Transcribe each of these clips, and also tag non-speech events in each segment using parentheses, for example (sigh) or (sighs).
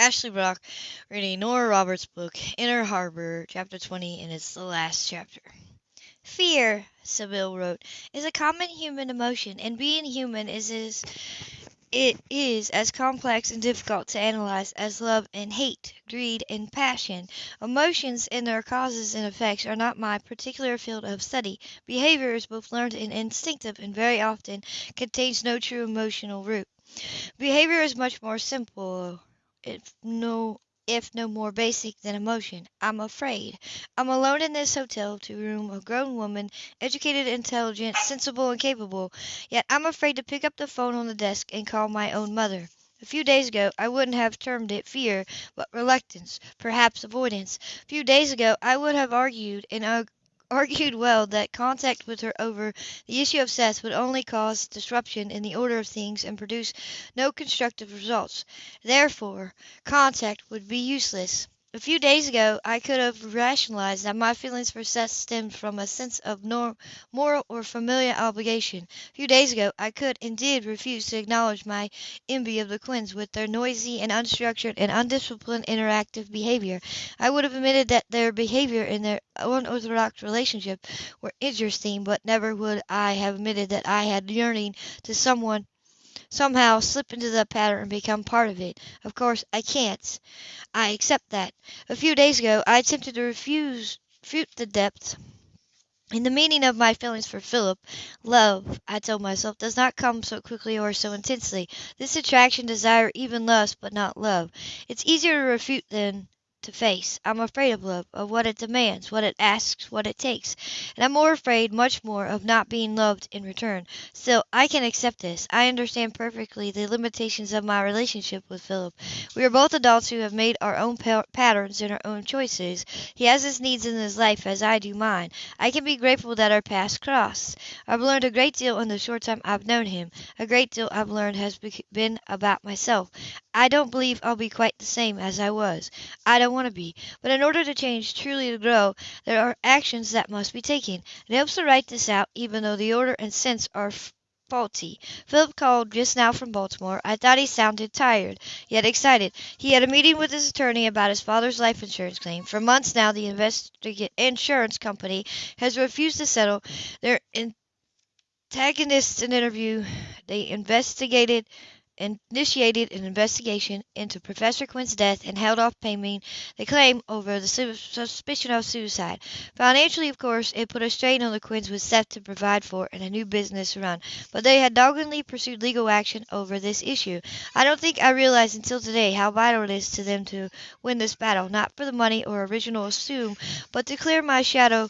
Ashley Brock reading Nora Roberts' book, Inner Harbor, chapter 20, and it's the last chapter. Fear, Sybil wrote, is a common human emotion, and being human is as it is as complex and difficult to analyze as love and hate, greed and passion. Emotions and their causes and effects are not my particular field of study. Behavior is both learned and instinctive, and very often contains no true emotional root. Behavior is much more simple if no if no more basic than emotion. I'm afraid. I'm alone in this hotel to room, a grown woman, educated, intelligent, sensible, and capable. Yet I'm afraid to pick up the phone on the desk and call my own mother. A few days ago I wouldn't have termed it fear, but reluctance, perhaps avoidance. A few days ago I would have argued and argued well that contact with her over the issue of Seth would only cause disruption in the order of things and produce no constructive results. Therefore, contact would be useless. A few days ago I could have rationalized that my feelings for Seth stemmed from a sense of moral or familial obligation. A few days ago I could indeed refuse to acknowledge my envy of the Quinns with their noisy and unstructured and undisciplined interactive behavior. I would have admitted that their behavior and their unorthodox relationship were interesting, but never would I have admitted that I had yearning to someone somehow slip into the pattern and become part of it. Of course, I can't. I accept that. A few days ago I attempted to refuse refute the depth in the meaning of my feelings for Philip. Love, I told myself, does not come so quickly or so intensely. This attraction, desire, even lust, but not love. It's easier to refute than to face. I'm afraid of love, of what it demands, what it asks, what it takes. And I'm more afraid, much more, of not being loved in return. Still, I can accept this. I understand perfectly the limitations of my relationship with Philip. We are both adults who have made our own pa- patterns and our own choices. He has his needs in his life as I do mine. I can be grateful that our paths crossed. I've learned a great deal in the short time I've known him. A great deal I've learned has be- been about myself. I don't believe I'll be quite the same as I was. I don't want to be. But in order to change, truly to grow, there are actions that must be taken. It helps to write this out, even though the order and sense are faulty. Philip called just now from Baltimore. I thought he sounded tired, yet excited. He had a meeting with his attorney about his father's life insurance claim. For months now, the insurance company has refused to settle. Their antagonists in interview, they investigated initiated an investigation into Professor Quinn's death and held off paying the claim over the suspicion of suicide. Financially, of course, it put a strain on the Quinns with Seth to provide for and a new business to run, but they had doggedly pursued legal action over this issue. I don't think I realized until today how vital it is to them to win this battle, not for the money or original assume, but to clear my shadow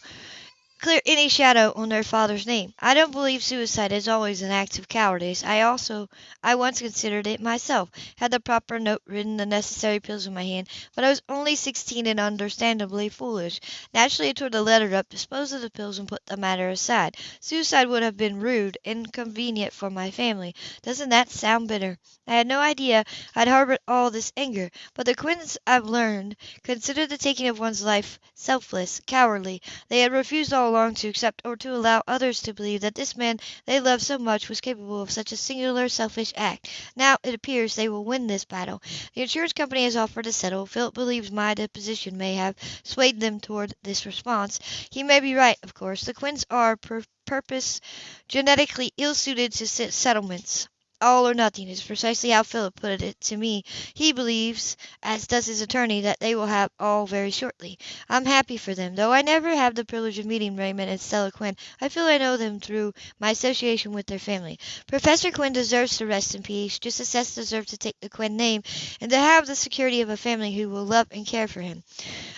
clear any shadow on their father's name. I don't believe suicide is always an act of cowardice. I also I once considered it myself, had the proper note written, the necessary pills in my hand, but I was only sixteen and understandably foolish. Naturally I tore the letter up, disposed of the pills, and put the matter aside. Suicide would have been rude, inconvenient for my family. Doesn't that sound bitter? I had no idea I'd harbored all this anger, but the Quinns, I've learned, consider the taking of one's life selfless, cowardly. They had refused all along to accept or to allow others to believe that this man they loved so much was capable of such a singular selfish act. Now it appears they will win this battle. The insurance company has offered to settle. Philip believes my deposition may have swayed them toward this response. He may be right, of course. The Quinns are per purpose genetically ill suited to settlements all or nothing is precisely how Philip put it to me. He believes, as does his attorney, that they will have all very shortly. I'm happy for them. Though I never have the privilege of meeting Raymond and Stella Quinn, I feel I know them through my association with their family. Professor Quinn deserves to rest in peace, just as Seth deserves to take the Quinn name and to have the security of a family who will love and care for him.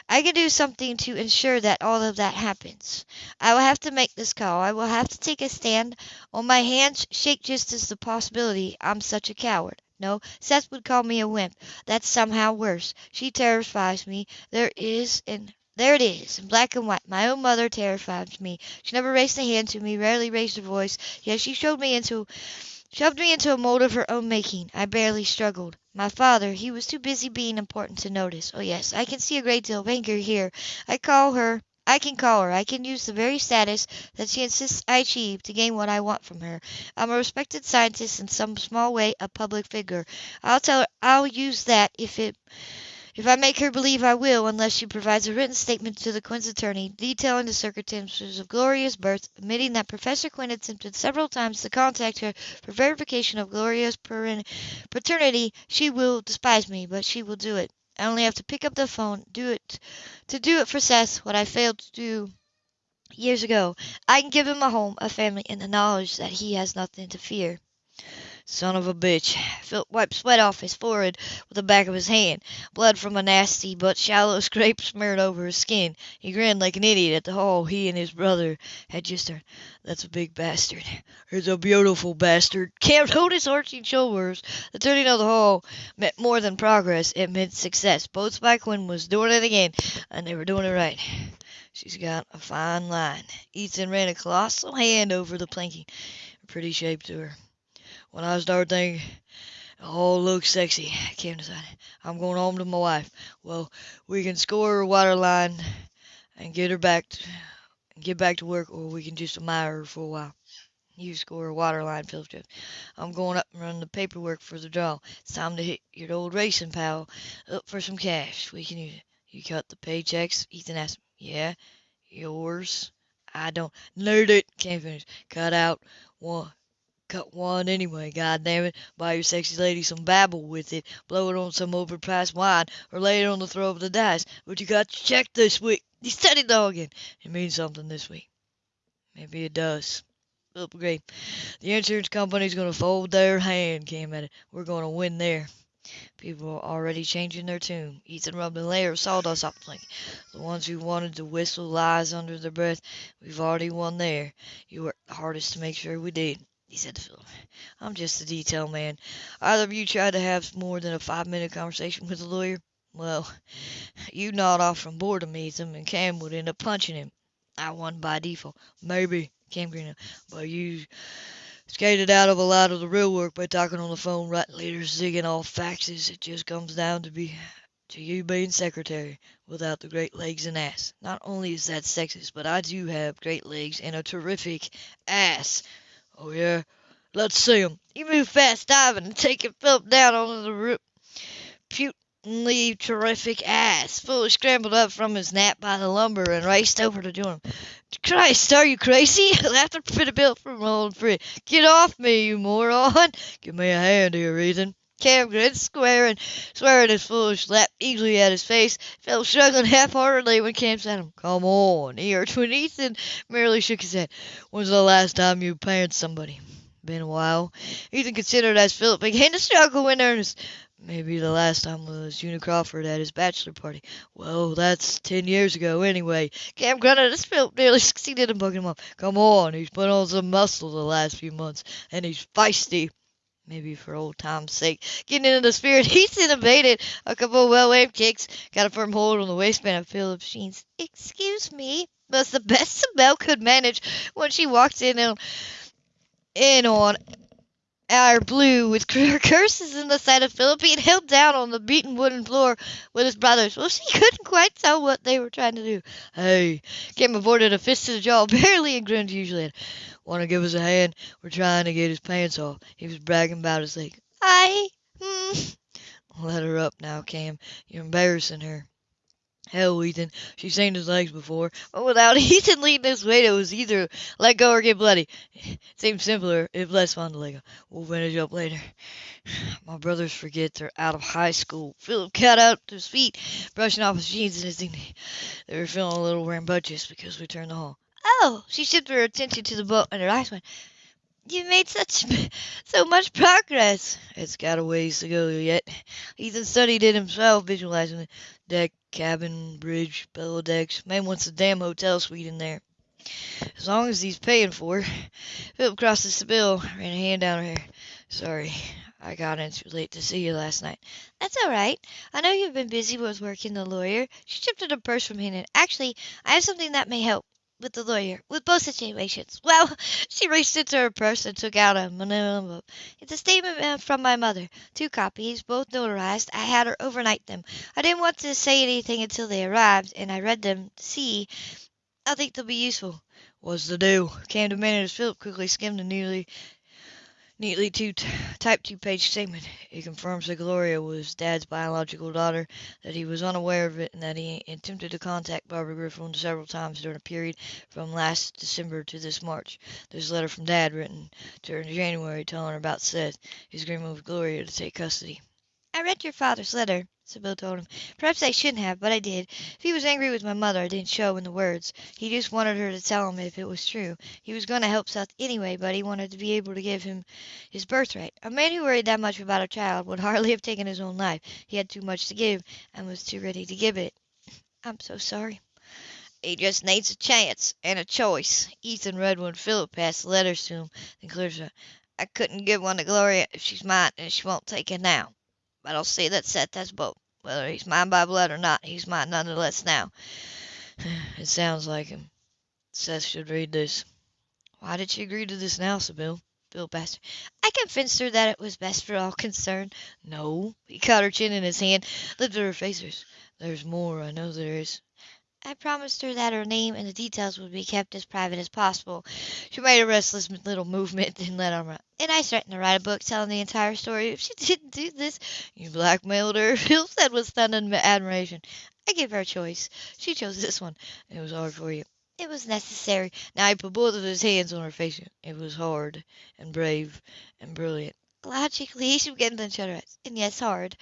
I can do something to ensure that all of that happens. I will have to make this call. I will have to take a stand. On my hands shake just as the possibility I'm such a coward. No, Seth would call me a wimp. That's somehow worse. She terrifies me. There is and there it is, in black and white. My own mother terrifies me. She never raised a hand to me, rarely raised her voice, yet she showed me into shoved me into a mold of her own making. I barely struggled. My father, he was too busy being important to notice. Oh yes, I can see a great deal of anger here. I call her I can call her. I can use the very status that she insists I achieve to gain what I want from her. I'm a respected scientist in some small way a public figure. I'll tell her I'll use that if it if I make her believe I will, unless she provides a written statement to the Quinn's attorney, detailing the circumstances of Gloria's birth, admitting that Professor Quinn attempted several times to contact her for verification of Gloria's paternity, she will despise me, but she will do it. I only have to pick up the phone, do it, to do it for Seth, what I failed to do years ago. I can give him a home, a family, and the knowledge that he has nothing to fear. Son of a bitch. Philip wiped sweat off his forehead with the back of his hand. Blood from a nasty but shallow (laughs) scrape smeared over his skin. He grinned like an idiot at the hole he and his brother had just turned. That's a big bastard. He's a beautiful bastard. Cam his arching shoulders. The turning of the hole meant more than progress. It meant success. Boats by Quinn was doing it again, and they were doing it right. She's got a fine line. Ethan ran a colossal hand over the planking. Pretty shape to her. When I start thinking, oh, looks sexy, Cam decided, I'm going home to my wife. Well, we can score her water line and get her back to, get back to work, or we can just admire her for a while. You score a water line, Philip Jones. I'm going up and run the paperwork for the draw. It's time to hit your old racing pal up for some cash. We can use it. You cut the paychecks? Ethan asked. Yeah. Yours? I don't. Nerd it. Can't finish. Cut out one cut one anyway, God damn it. Buy your sexy lady some babble with it, blow it on some overpriced wine, or lay it on the throw of the dice. But you got to check this week. You steady dogging. It means something this week. Maybe it does. Philip agreed. The insurance company's going to fold their hand, Cam at it. We're going to win there. People are already changing their tune. Ethan rubbed a layer of sawdust off the. The ones who wanted to whistle lies under their breath, we've already won there. You worked hardest to make sure we did he said to Philip. I'm just a detail man. Either of you tried to have more than a five minute conversation with the lawyer? Well, you nod off from boredom, Ethan, and Cam would end up punching him. I won by default. Maybe, Cam grinned, but you skated out of a lot of the real work by talking on the phone, writing letters, zigging off faxes. It just comes down to be to you being secretary without the great legs and ass. Not only is that sexist, but I do have great legs and a terrific ass. Oh, yeah? Let's see him. You move fast diving and taking Philip down onto the roof. reputedly terrific ass. Fully scrambled up from his nap by the lumber and raced over to join him. Christ, are you crazy? (laughs) Laughter pretty built from old friend. Get off me, you moron. Give me a hand here, Ethan. Cam grinned, squaring, swearing his foolish lap eagerly at his face, fell struggling half-heartedly when Cam said him. Come on, here. when Ethan merely shook his head. When's the last time you parent somebody? Been a while. Ethan considered as Philip began to struggle in earnest. Maybe the last time was Una Crawford at his bachelor party. Well, that's ten years ago anyway. Cam grunted as Philip nearly succeeded in bugging him up. Come on, he's put on some muscle the last few months, and he's feisty. Maybe for old time's sake. Getting into the spirit, (laughs) he's innovated a couple of well-aimed kicks, got a firm hold on the waistband of Philip Sheen's. Excuse me, was the best (laughs) Sybil could manage when she walked in on, in on our blue with (laughs) curses in the sight of Philip held down on the beaten wooden floor with his brothers. Well, she (laughs) couldn't quite tell what they were trying to do. Hey, Cam avoided a fist to the jaw, (laughs) barely and grinned usually. Want to give us a hand? We're trying to get his pants off. He was bragging about his leg. I, hmm. Let her up now, Cam. You're embarrassing her. Hell, Ethan, she's seen his legs before, but without (laughs) Ethan leading this way, it was either let go or get bloody. Seems simpler, if less fun to let go. We'll finish up later. (sighs) My brothers forget they're out of high school. Philip got up to his feet, brushing off his jeans and his dignity. They were feeling a little rambunctious because we turned the hall. Oh, she shifted her attention to the boat, and her eyes went. You've made such (laughs) so much progress. It's got a ways to go yet. Ethan studied it himself, visualizing the deck, cabin, bridge, below decks. Man wants a damn hotel suite in there. As long as he's paying for it. Philip crossed the Sybil, ran a hand down her hair. Sorry, I got in too late to see you last night. That's all right. I know you've been busy with working the lawyer. She shifted a purse from him. Actually, I have something that may help with the lawyer, with both situations. (laughs) Well, she reached into her purse and took out a envelope. It's a statement from my mother. Two copies, both notarized. I had her overnight them. I didn't want to say anything until they arrived, and I read them see I think they'll be useful. What's the deal? Cam demanded as Philip quickly skimmed the nearly neatly two typed two-page statement. It confirms that Gloria was Dad's biological daughter, that he was unaware of it, and that he attempted to contact Barbara Griffin several times during a period from last December to this March. There's a letter from Dad written in January telling her about Seth, his agreement with Gloria to take custody. I read your father's letter, Sybil told him. Perhaps I shouldn't have, but I did. If he was angry with my mother, I didn't show in the words. He just wanted her to tell him if it was true. He was going to help Seth anyway, but he wanted to be able to give him his birthright. A man who worried that much about a child would (laughs) hardly have taken his own life. He had too much to give, and was too ready to give it. (laughs) I'm so sorry. He just needs a chance and a choice. Ethan read when Philip passed the letters to him, then cleared I couldn't give one to Gloria if she's mine, and she won't take it now. But I'll see that Seth has both. Whether he's mine by blood or not, he's mine none the less now. (sighs) it sounds like him. Seth should read this. Why did she agree to this now, Sybil? Bill asked. I convinced her that it was best for all concerned. No. He caught her chin in his hand, lifted her face. There's more, I know there is. I promised her that her name and the details would be kept as private as possible. She made a restless little movement and let on. And I threatened to write a book telling the entire story if she (laughs) didn't do this. You blackmailed her, Phil said with stunned admiration. I gave her a choice. She chose this one. It was hard for you. It was necessary. Now he put both of his hands on her face. It was hard and brave and brilliant. Logically, she began to shut her eyes. And yes, hard.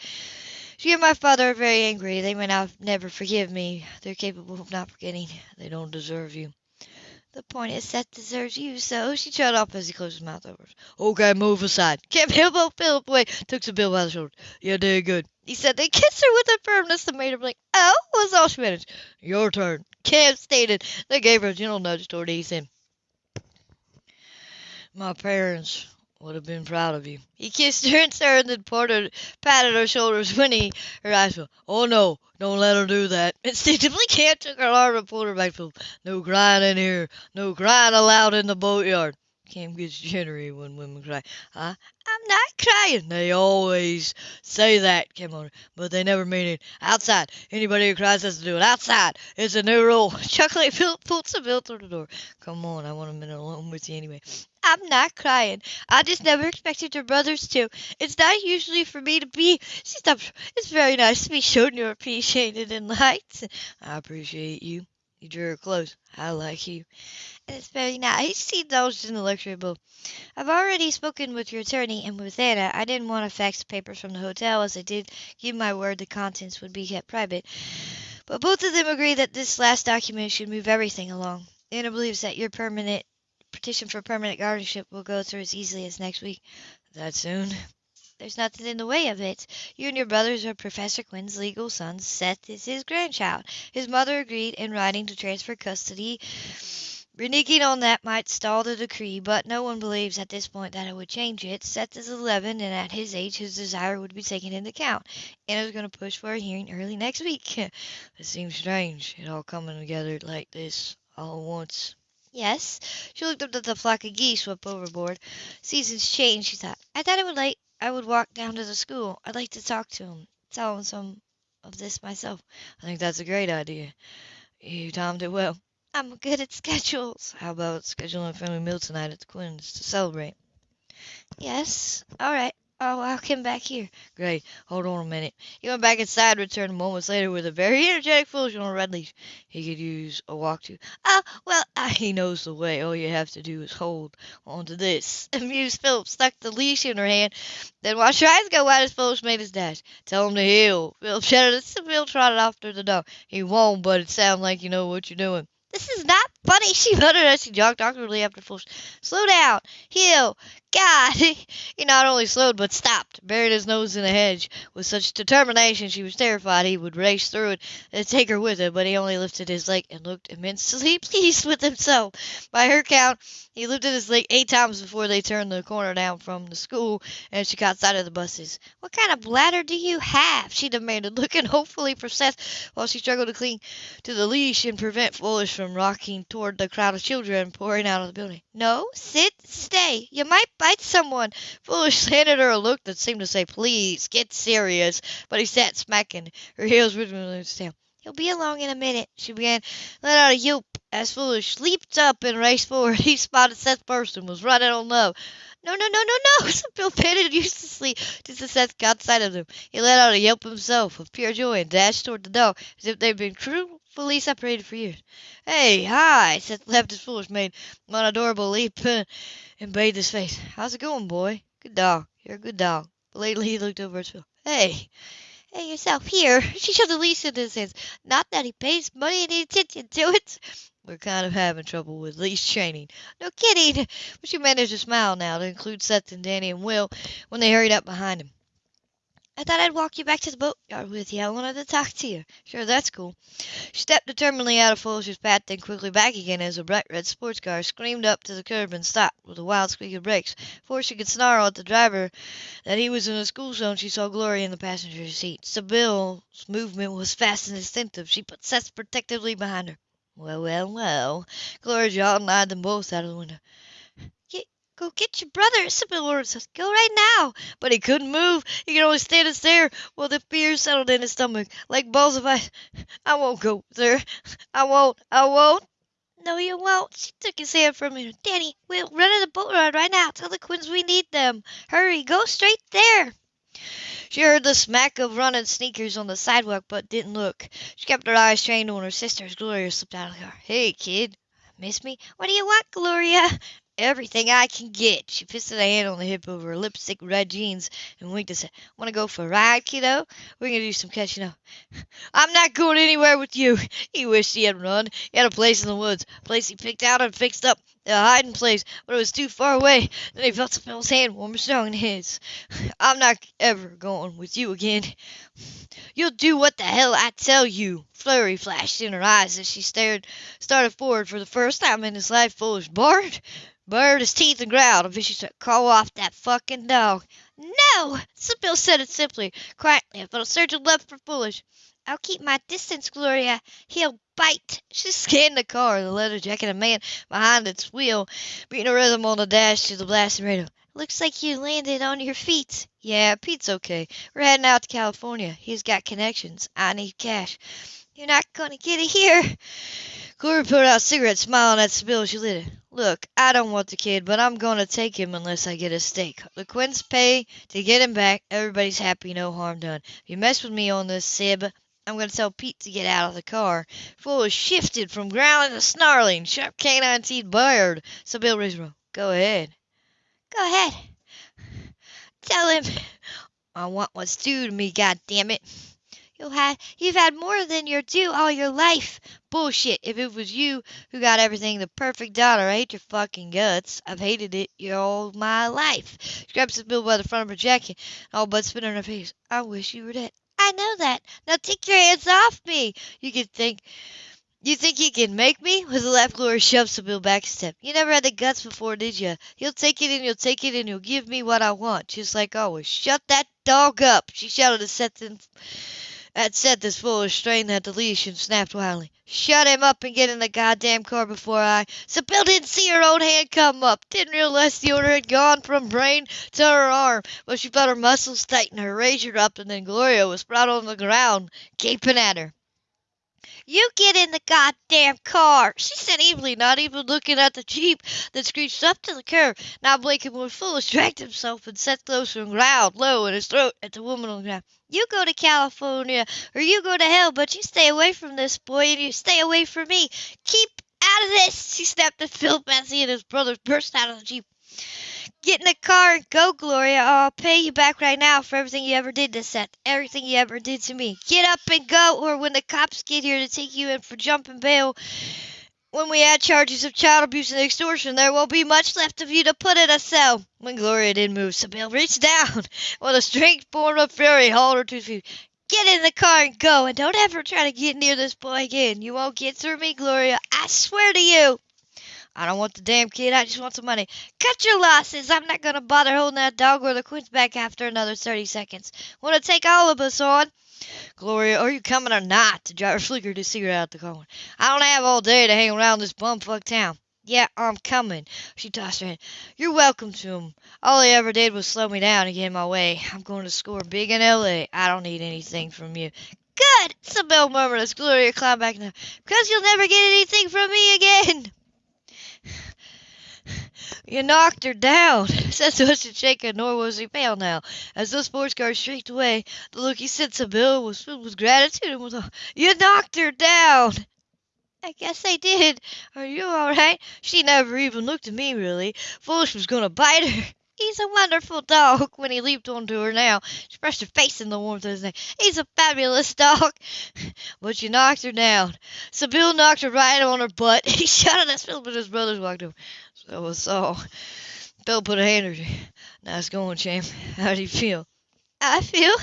She and my father are very angry. They may not never forgive me. They're capable of not forgetting. They don't deserve you. The point is, Seth deserves you, so she shut off as he closed his mouth over. Okay, move aside. Can't elbow Philip away. Took Sybil by the shoulder. You did good. He said they kissed her with a firmness that made her blink. Oh, was all she managed. Your turn. Cam stated. They gave her a gentle nudge toward Ethan. My parents would have been proud of you. He kissed her and turned and patted, patted her shoulders when he, her eyes fell. Oh no, don't let her do that. (laughs) Instinctively, Cam took her arm and pulled her back to. No crying in here. No crying allowed in the boatyard. Cam gets jittery when women cry. Huh? I'm not crying. They always say that, Cam on but they never mean it. Outside. Anybody who cries has to do it. Outside. It's a new rule. Chuckling, Philip pulled Sybil through the door. Come on, I want a minute alone with you anyway. I'm not crying. I just never expected your brothers to. It's not usually for me to be. She stopped. It's very nice to be shown you're appreciated and liked. I appreciate you. You drew her close. I like you. It's very nice. He indulged in the luxury above. I've already spoken with your attorney and with Anna. I didn't want to fax the papers from the hotel, as I did give my word the contents would be kept private. But both of them agree that this last document should move everything along. Anna believes that your permanent petition for permanent guardianship will go through as easily as next week. That soon? There's nothing in the way of it. You and your brothers are Professor Quinn's legal sons. Seth is his grandchild. His mother agreed in writing to transfer custody. Reneging on that might stall the decree, but no one believes at this point that it would change it. Seth is 11, and at his age, his desire would be taken into account. Anna's going to push for a hearing early next week. (laughs) it seems strange, it all coming together like this all at once. Yes. She looked up at the flock of geese swept overboard. Seasons change, she thought. I thought I would like I would walk down to the school. I'd like to talk to him, tell him some of this myself. I think that's a great idea. You timed it well. I'm good at schedules. How about scheduling a family meal tonight at the Quinn's to celebrate? Yes. All right. Oh, I'll come back here. Great. Hold on a minute. He went back inside, and returned moments later with a very energetic foolish on a red leash. He could use a walk to. Oh, well, uh, he knows the way. All you have to do is hold on to this. (laughs) Amused Philip stuck the leash in her hand, then watched her eyes go wide as Philip made his dash. Tell him to heel. Philip shouted as Sybil trotted after the dog. He won't, but it sounds like you know what you're doing. This is not funny, (laughs) she muttered as she jogged awkwardly after Fulch. Slow down. Heel. God! (laughs) He not only slowed, but stopped, buried his nose in a hedge. With such determination, she was terrified he would race through it and take her with him, but he only lifted his leg and looked immensely (laughs) pleased with himself. By her count, he lifted his leg eight times before they turned the corner down from the school, and she caught sight of the buses. What kind of bladder do you have? she demanded, looking hopefully for Seth while she struggled to cling to the leash and prevent Foolish from rocking toward the crowd of children pouring out of the building. No, sit, stay. You might bite someone. Foolish (laughs) handed her a look that seemed to say, please, get serious. But he sat smacking her heels rhythmically tail. He'll be along in a minute. She began, let out a yelp as Foolish leaped up and raced forward. (laughs) He spotted Seth first and was running on low. No, no, no, no, no! (laughs) Bill panted uselessly just as Seth caught sight of him. He let out a yelp himself of pure joy and dashed toward the dog as if they'd been cruelly separated for years. Hey, hi! Seth left his foolish made one adorable leap and bathed his face. How's it going, boy? Good dog. You're a good dog. But lately he looked over at Phil. Hey! Hey, yourself here. (laughs) She shoved the leash into his hands. Not that he pays money any attention to it. We're kind of having trouble with leash training. No kidding. But she managed to smile now to include Seth and Danny and Will when they hurried up behind him. I thought I'd walk you back to the boatyard with you. I wanted to talk to you. Sure, that's cool. She stepped determinedly out of Foolish's path, then quickly back again as a bright red sports car screamed up to the curb and stopped with a wild squeak of brakes. Before she could snarl at the driver that he was in the school zone, she saw Gloria in the passenger seat. Sybil's movement was fast and instinctive. She put Seth protectively behind her. Well, well, well. Gloria jawed and eyed them both out of the window. Go get your brother, ordered says, Go right now. But he couldn't move. He could only stand and stare while the fear settled in his stomach like balls of ice. I won't go, sir. I won't. I won't. No, you won't. She took his hand from him. Danny, we'll run to the boat ride right now. Tell the Quinns we need them. Hurry, go straight there. She heard the smack of running sneakers on the sidewalk, but didn't look. She kept her eyes trained on her sister as Gloria slipped out of the car. Hey, kid. Miss me? What do you want, Gloria? Everything I can get. She fisted a hand on the hip of her lipstick red jeans and winked and said, Want to go for a ride, kiddo? We're to do some catching up. (laughs) I'm not going anywhere with you. (laughs) He wished he had run. He had a place in the woods, a place he picked out and fixed up, a hiding place, but it was too far away. Then he felt Phil's hand warm and strong in his. (sighs) I'm not ever going with you again. (sighs) You'll do what the hell I tell you. Flurry flashed in her eyes as she stared, started forward for the first time in his life. Foolish Bart, bared his teeth and growled a vicious. Call off that fucking dog. No! Sybil said it simply, quietly. Felt a surge of love for Foolish. I'll keep my distance, Gloria. He'll bite. She scanned the car, the leather jacket and man behind its wheel, beating a rhythm on the dash to the blasting radio. Looks like you landed on your feet. Yeah, Pete's okay. We're heading out to California. He's got connections. I need cash. You're not going to get it here. Gloria put out a cigarette, smiling at as she lit it. Look, I don't want the kid, but I'm going to take him unless I get a stake. The Quinns pay to get him back. Everybody's happy, no harm done. If you mess with me on this, Sib, I'm going to tell Pete to get out of the car. Fool shifted from growling to snarling. Sharp canine teeth bared. Sybil her. Go ahead. Go ahead. Tell him I want what's due to me, God damn it. You'll have, you've had more than your due all your life. Bullshit. If it was you who got everything, the perfect daughter, I hate your fucking guts. I've hated it all my life. She grabs the bill by the front of her jacket, all but spit on her face. I wish you were dead. I know that. Now take your hands off me. You can think. You think you can make me? With a laugh, Gloria shoved Sybil back a step. You never had the guts before, did you? You'll take it and you'll take it and you'll give me what I want, just like always. Shut that dog up, she shouted to Seth had said this foolish strain at the leash and snapped wildly. Shut him up and get in the goddamn car before I. Sybil didn't see her own hand come up, didn't realize the order had gone from brain to her arm, but she felt her muscles tighten, her razor up, and then Gloria was sprawled on the ground, gaping at her. You get in the goddamn car, she said evenly, not even looking at the jeep that screeched up to the curb. Now blinking more foolish, dragged himself and sat closer and growled low in his throat at the woman on the ground. You go to California or you go to hell, but you stay away from this boy and you stay away from me. Keep out of this! She snapped at Phil Betsy and his brothers burst out of the Jeep. Get in the car and go, Gloria. I'll pay you back right now for everything you ever did to Seth, everything you ever did to me. Get up and go, or when the cops get here to take you in for jumping bail, when we add charges of child abuse and extortion, there won't be much left of you to put in a cell. When Gloria didn't move, Sybil reached down (laughs) with a strength born of fury, hauled her to her feet. Get in the car and go, and don't ever try to get near this boy again. You won't get through me, Gloria. I swear to you. I don't want the damn kid. I just want some money. Cut your losses. I'm not going to bother holding that dog or the Quinns back after another 30 seconds. Want to take all of us on? Gloria, are you coming or not? The driver flickered his cigarette out the corner. I don't have all day to hang around this bumfuck town. Yeah, I'm coming. She tossed her head. You're welcome to him. All he ever did was slow me down and get in my way. I'm going to score big in L.A. I don't need anything from you. good, Sybil murmured as Gloria climbed back now. Because you'll never get anything from me again. You knocked her down, said Twisted Shaker, nor was he pale now. As the sports car streaked away, the look he sent to Bill was filled with gratitude and was all, You knocked her down! I guess I did. Are you all right? She never even looked at me, really. Foolish was going to bite her. (laughs) He's a wonderful dog. When he leaped onto her now, she pressed her face in the warmth of his neck. He's a fabulous dog. (laughs) But you knocked her down. Sybil knocked her right on her butt. (laughs) He shouted at Philip and his brothers walked over. So was all. Phil put a hand on her. Nice going, champ. (laughs) How do you feel? I feel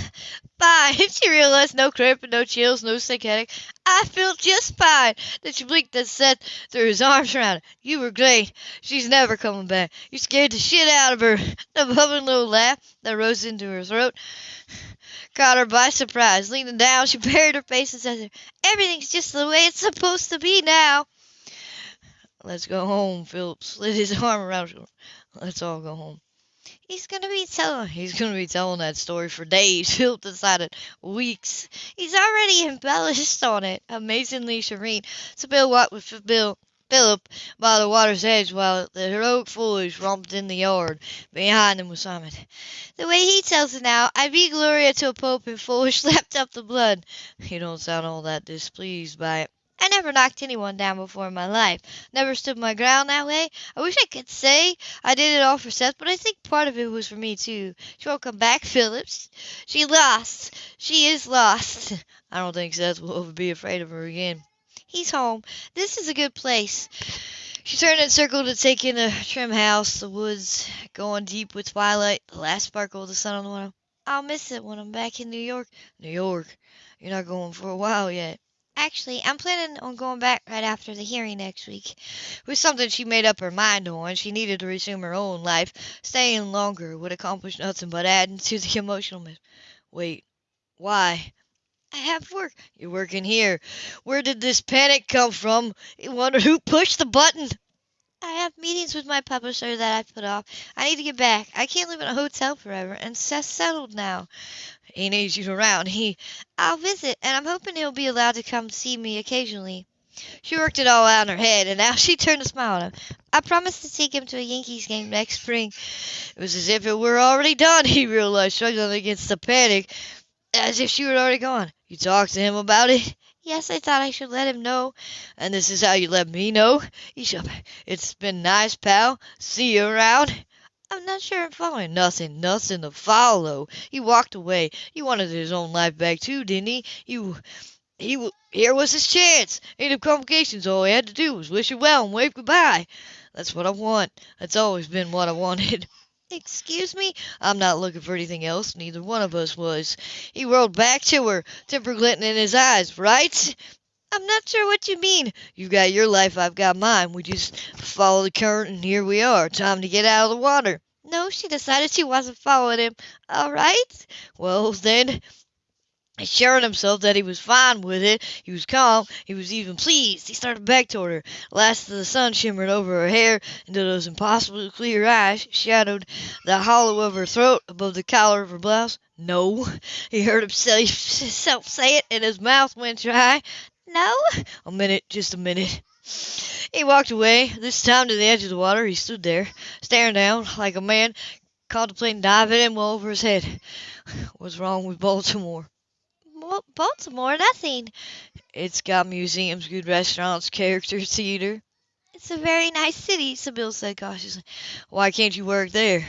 fine. (laughs) She realized no cramp no chills, no sick headache. I feel just fine. Then she blinked and said threw his arms around her. You were great. She's never coming back. You scared the shit out of her. (laughs) The bubbling little laugh that rose into her throat (sighs) caught her by surprise. Leaning down, she buried her face and said, Everything's just the way it's supposed to be now. Let's go home. Philip slid his (laughs) arm around her. Let's all go home. He's gonna be telling he's gonna be telling that story for days. (laughs) Philip decided weeks. He's already embellished on it. Amazingly serene. Sybil walked with Bill Philip by the water's edge while the heroic foliage romped in the yard. Behind them was Simon. The way he tells it now, I beat Gloria to a pulp and foolish (laughs) lapped up the blood. You don't sound all that displeased by it. I never knocked anyone down before in my life. Never stood my ground that way. I wish I could say I did it all for Seth, but I think part of it was for me too. She won't come back, (laughs) Phillips. She lost. She is lost. (laughs) I don't think Seth will ever be afraid of her again. He's home. This is a good place. She turned and circled to take in the trim house, the woods going deep with twilight, the last sparkle of the sun on the water. I'll miss it when I'm back in New York. New York? You're not going for a while yet. Actually, I'm planning on going back right after the hearing next week. It was something she made up her mind on. She needed to resume her own life. Staying longer would accomplish nothing but adding to the emotional mess. Wait, why? I have work. You're working here. Where did this panic come from? I wonder who pushed the button. I have meetings with my publisher that I've put off. I need to get back. I can't live in a hotel forever, and Seth's settled now. He needs you around. He, I'll visit, and I'm hoping he'll be allowed to come see me occasionally. She worked it all out in her head, and now (laughs) she turned to smile at him. I promised to take him to a Yankees game next spring. It was as if it were already done, (laughs) he realized, struggling against the panic, as if she were already gone. You talked to him about it? (laughs) Yes, I thought I should let him know. And this is how you let me know? It's been nice, pal. See you around. I'm not sure I'm following. Nothing, nothing to follow. He walked away. He wanted his own life back too, didn't he? You, he, here was his chance. Ain't no complications. All he had to do was wish her well and wave goodbye. That's what I want. That's always been what I wanted. (laughs) Excuse me? I'm not looking for anything else. Neither one of us was. He whirled back to her, temper glinting in his eyes. Right? I'm not sure what you mean. You've got your life, I've got mine. We just follow the current, and here we are. Time to get out of the water. No, she decided she wasn't following him. All right. Well, then, assuring himself that he was fine with it, he was calm, he was even pleased. He started back toward her. Last of the sun shimmered over her hair into those impossibly clear eyes, shadowed the hollow of her throat above the collar of her blouse. No, (laughs) he heard (laughs) himself say it, and his mouth went dry. No? A minute, just a minute. He walked away, this time to the edge of the water. He stood there, staring down like a man contemplating diving in well over his head. What's wrong with Baltimore? Baltimore? Nothing. It's got museums, good restaurants, character theater. It's a very nice city, Sybil said cautiously. Why can't you work there?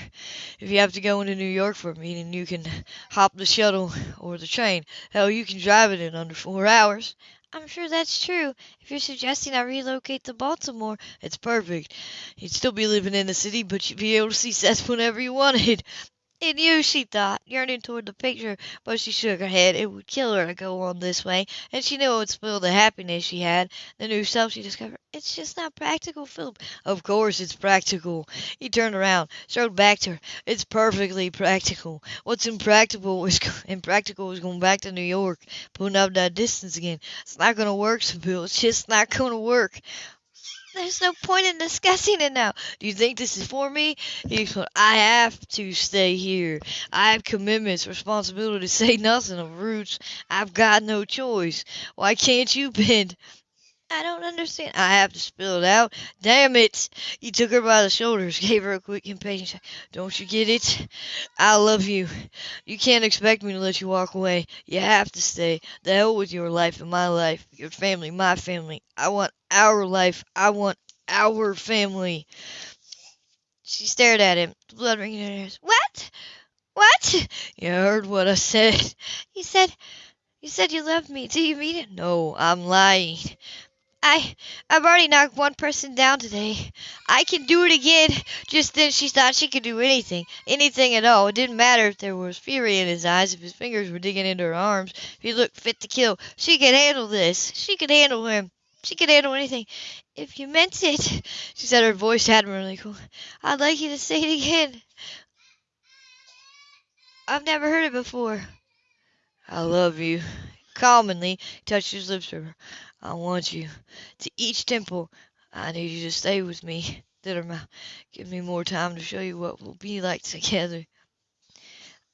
If you have to go into New York for a meeting, you can hop the shuttle or the train. Hell, you can drive it in under four hours. I'm sure that's true. If you're suggesting I relocate to Baltimore, it's perfect. You'd still be living in the city, but you'd be able to see Seth whenever you wanted. In you, she thought, yearning toward the picture, but she shook her head. It would kill her to go on this way, and she knew it would spoil the happiness she had. The new self she discovered. It's just not practical, Philip. Of course it's practical. He turned around, strode back to her. It's perfectly practical. What's impractical is (laughs) impractical is going back to New York, putting up that distance again. It's not gonna work, Sybil. It's just not gonna work. There's no point in discussing it now. Do you think this is for me? He explained, I have to stay here. I have commitments, responsibility, to say nothing of roots. I've got no choice. Why can't you bend? I don't understand. I have to spill it out. Damn it! He took her by the shoulders, (laughs) gave her a quick, impatient shake. Don't you get it? I love you. You can't expect me to let you walk away. You have to stay. The hell with your life and my life, your family, my family. I want our life. I want our family. She stared at him, the blood ringing in her ears. What? What? You heard what I said. You said, you said you loved me. Do you mean it? No, I'm lying. I I've already knocked one person down today. I can do it again. Just then she thought she could do anything. Anything at all. It didn't matter if there was fury in his eyes, if his fingers were digging into her arms, if he looked fit to kill. She could handle this. She could handle him. She could handle anything. If you meant it, she said her voice admirably cool. I'd like you to say it again. I've never heard it before. I love you. He touched his lips to her. I want you. To each temple, I need you to stay with me. Give me more time to show you what we'll be like together.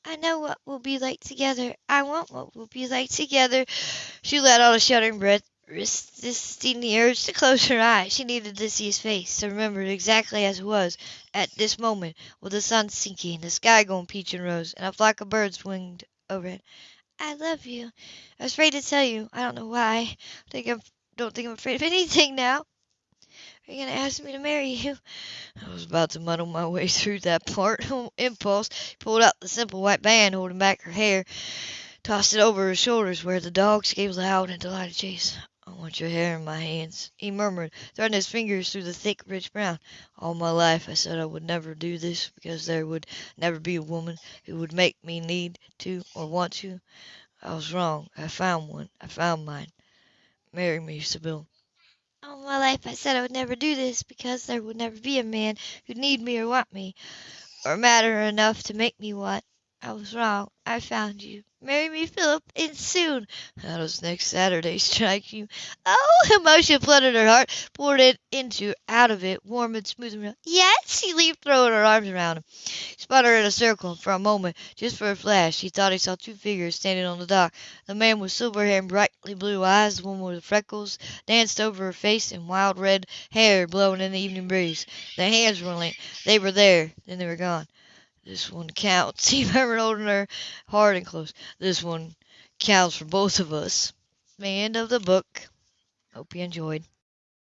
I know what we'll be like together. I want what we'll be like together. She let out a shuddering breath, resisting the urge to close her eyes. She needed to see his face, to remember it exactly as it was at this moment, with the sun sinking, the sky going peach and rose, and a flock of birds winged overhead. I love you. I was afraid to tell you. I don't know why. I think I'm, don't think I'm afraid of (laughs) anything now. Are you going to ask me to marry you? I was about to muddle my way through that (laughs) part. Impulse pulled out the simple white band holding back her hair, tossed it over her shoulders where the dogs gave loud and delighted chase. I want your hair in my hands, he murmured, thrusting his fingers through the thick, rich brown. All my life I said I would never do this, because there would never be a woman who would make me need to or want to. I was wrong. I found one. I found mine. Marry me, Sybil. All my life I said I would never do this, because there would never be a man who'd need me or want me, or matter enough to make me want. I was wrong. I found you. Marry me, Philip, and soon. How does next Saturday strike you? Oh, (laughs) emotion flooded her heart, poured it into, out of it, warm and smooth and. Yes, she leaped, throwing her arms around him. He spun her in a circle, and for a moment, just for a flash, he thought he saw two figures standing on the dock. The man with silver hair and brightly blue eyes, the woman with freckles, danced over her face, and wild red hair blowing in the evening breeze. Their hands were linked. They were there, then they were gone. This one counts, (laughs) he holding her hard and close. This one counts for both of us. End of the book. Hope you enjoyed.